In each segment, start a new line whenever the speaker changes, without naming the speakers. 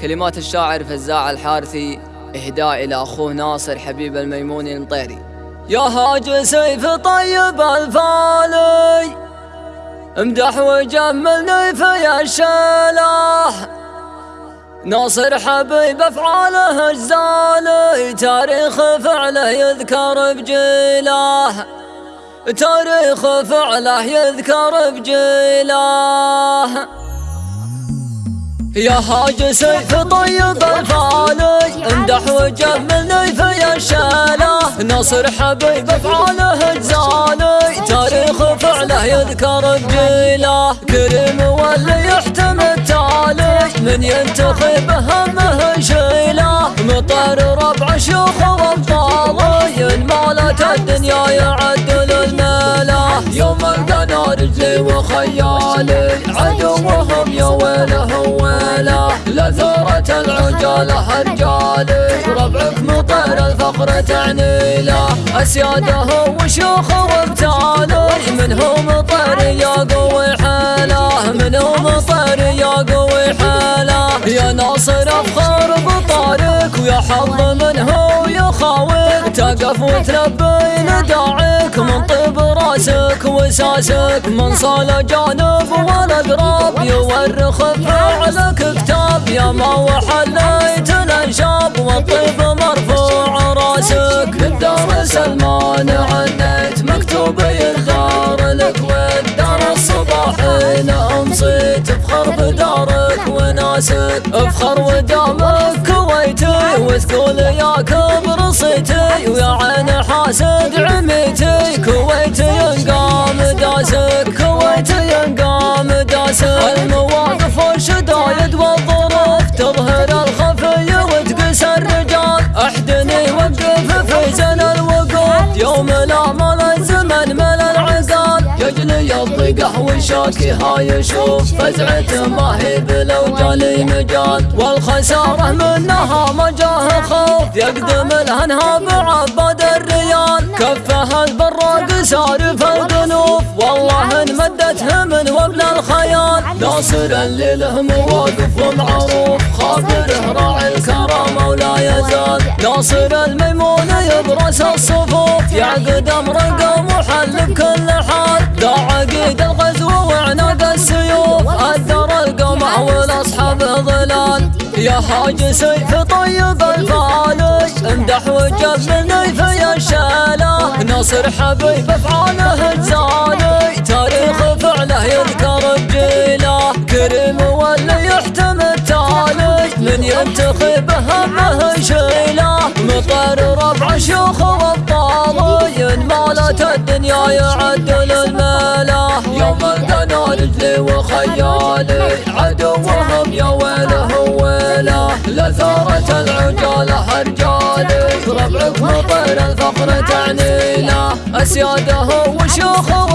كلمات الشاعر فزاع الحارثي إهداء إلى أخوه ناصر حبيب الميموني المطيري
يا هاج سيف طيب الفالي امدح وجملني في الشلاح ناصر حبيب أفعاله الزالي تاريخ فعله يذكر بجيله تاريخ فعله يذكر بجيله يا هاج سيف طيب الفالي امدح وجملني في الشاله نصر حبيب افعاله الزالي تاريخ فعله يذكر بجيله كريم واللي يحتم التالي من ينتخب همه شيله مطر ربع شيوخ وابطالي المالت الدنيا يعدل الماله يوم القنا رجلي وخيالي لثورة العجالة رجالي ربعك مطير الفقر تعني له أسياده وشيوخ وابتالي منهم طير يا قوي حاله منهم طير يا قوي حاله يا ناصر أفخر بطارك ويا حظ منه يخاوك. تقف وتلبي نداعك من طيب راسك وساسك. من صال جانب والاقراب يورخ فعلك كتاب يا ما وحليت الانشاب والطيب مرفوع راسك. الدار سلمان عنيت مكتوب يدار لك والدار الصباحين امصيت افخر بدارك وناسك. أفخر ودامك كويتي وتقول يا كبر صيتي ويا عين حاسد عميتي. كويتي ينقام والشاكي هاي يشوف فزعته ما هي بلو جالي مجال والخسارة منها مجاه خوف يقدم الهنها بعباد الريال كفه البراق سارف القنوف والله ان مدته من وبل الخيال ناصر اللي له مواقف ومعروف خابره راعي الكرامه ولا يزال. ناصر الميمون يبرس الصفوف يعقد امرقه محل بكل حال. ذا عقيد الغزو وعناق السيوف أثر القمع والاصحاب ظلال يا حاج سيف طيب الفالي امدح وجبني في الشاله ناصر حبيب أفعاله الزالي تاريخ فعله يذكر بجيله كريم واللي يحتم التالي من ينتخب همه شيله مطر ربع شيوخ الدنيا يعدل الماله يوم القنا رجلي وخيالي عدوهم يا ويله ويله. لثورة العجالة رجالي ربعك مطير الفقر تعني له أسياده وشيوخ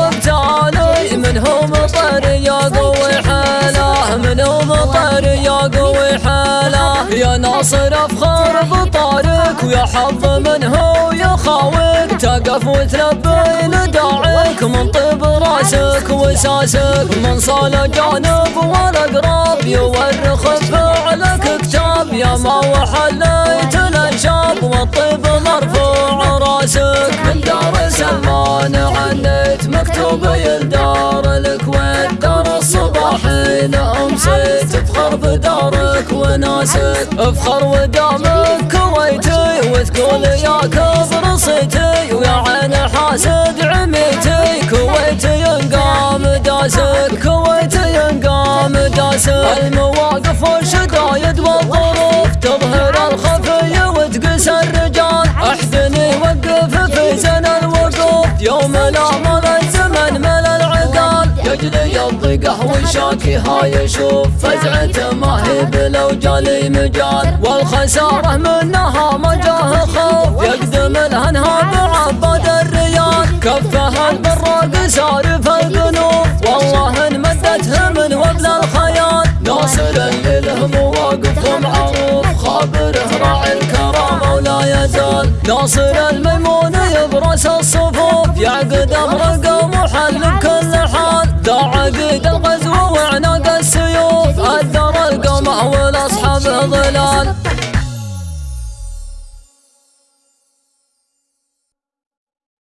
يا ناصر أفخر بطارك ويا حظ منه يخاوك تقف وتلبي نداعك من طيب راسك وساسك من صال جانب والاقراب يورخ فعلك كتاب يا ما وحليت الأنشاب والطيب مرفوع راسك. من دار سلمان عنيت مكتوب يلدار لك والدار الصباحين أمسيت. افخر بدارك وناسك أفخر ودامك كويتي وتقول يا كبر صيتي ويا عين حاسد عميتي كويتي الضيقه والشاكي هاي يشوف فزعته ما هي بلو جالي مجال. والخسارة منها مجاه خوف. يقدم الهنها بعباد الريال كفه البراق سارف القنوف والله ان مدته من وبل الخيال ناصر اللي له مواقف ومعروف خابره راعي الكرامه ولا يزال. ناصر الميمون يبرس الصفوف. يعقد امرقه محل بكل حال. عقيد الغزو وعناق السيوف اثر القمع والاصحاب ظلال.